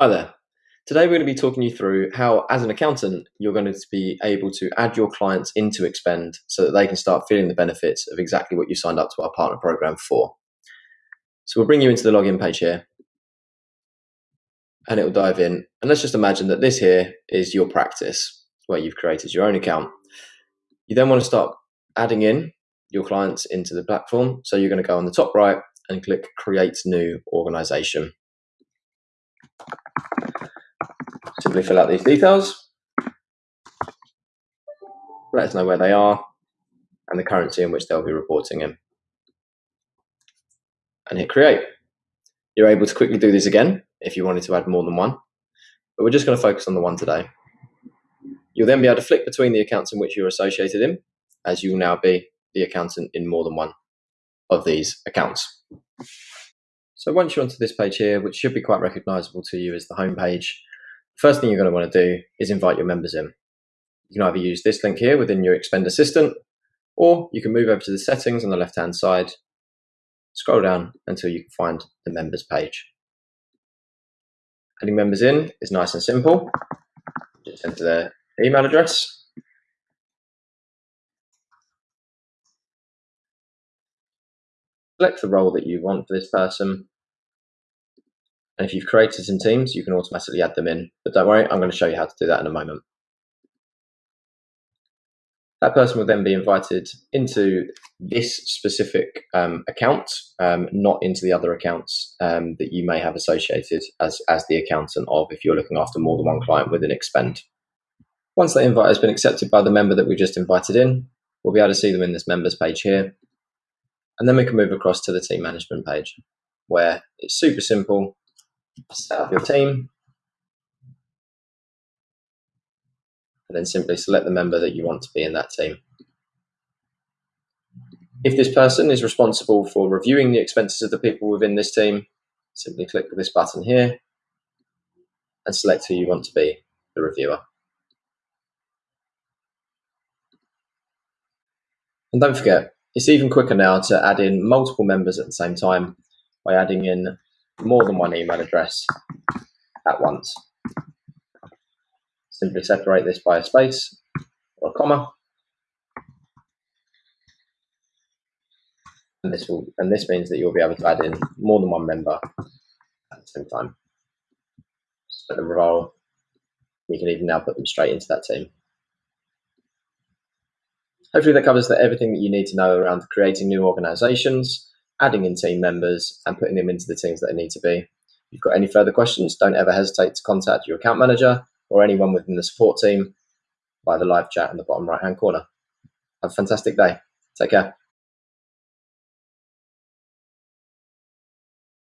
Hi there. Today we're going to be talking you through how, as an accountant, you're going to be able to add your clients into Expend so that they can start feeling the benefits of exactly what you signed up to our partner program for. So we'll bring you into the login page here and it will dive in. And let's just imagine that this here is your practice where you've created your own account. You then want to start adding in your clients into the platform. So you're going to go on the top right and click create new organization. Simply fill out these details. Let us know where they are and the currency in which they'll be reporting in. And hit create. You're able to quickly do this again if you wanted to add more than one, but we're just going to focus on the one today. You'll then be able to flick between the accounts in which you're associated in, as you will now be the accountant in more than one of these accounts. So once you're onto this page here, which should be quite recognizable to you as the home page, first thing you're going to want to do is invite your members in. You can either use this link here within your Expend Assistant, or you can move over to the settings on the left hand side, scroll down until you can find the members page. Adding members in is nice and simple. Just enter their email address. Select the role that you want for this person and if you've created some teams, you can automatically add them in. But don't worry, I'm going to show you how to do that in a moment. That person will then be invited into this specific um, account, um, not into the other accounts um, that you may have associated as, as the accountant of if you're looking after more than one client within Expend. Once that invite has been accepted by the member that we just invited in, we'll be able to see them in this members page here. And then we can move across to the team management page where it's super simple set up your team, and then simply select the member that you want to be in that team. If this person is responsible for reviewing the expenses of the people within this team, simply click this button here and select who you want to be the reviewer. And don't forget, it's even quicker now to add in multiple members at the same time by adding in more than one email address at once. Simply separate this by a space or a comma. And this will and this means that you'll be able to add in more than one member at the same time. Set the role. You can even now put them straight into that team. Hopefully that covers everything that you need to know around creating new organizations, adding in team members and putting them into the teams that they need to be. If you've got any further questions, don't ever hesitate to contact your account manager or anyone within the support team by the live chat in the bottom right hand corner. Have a fantastic day. Take care.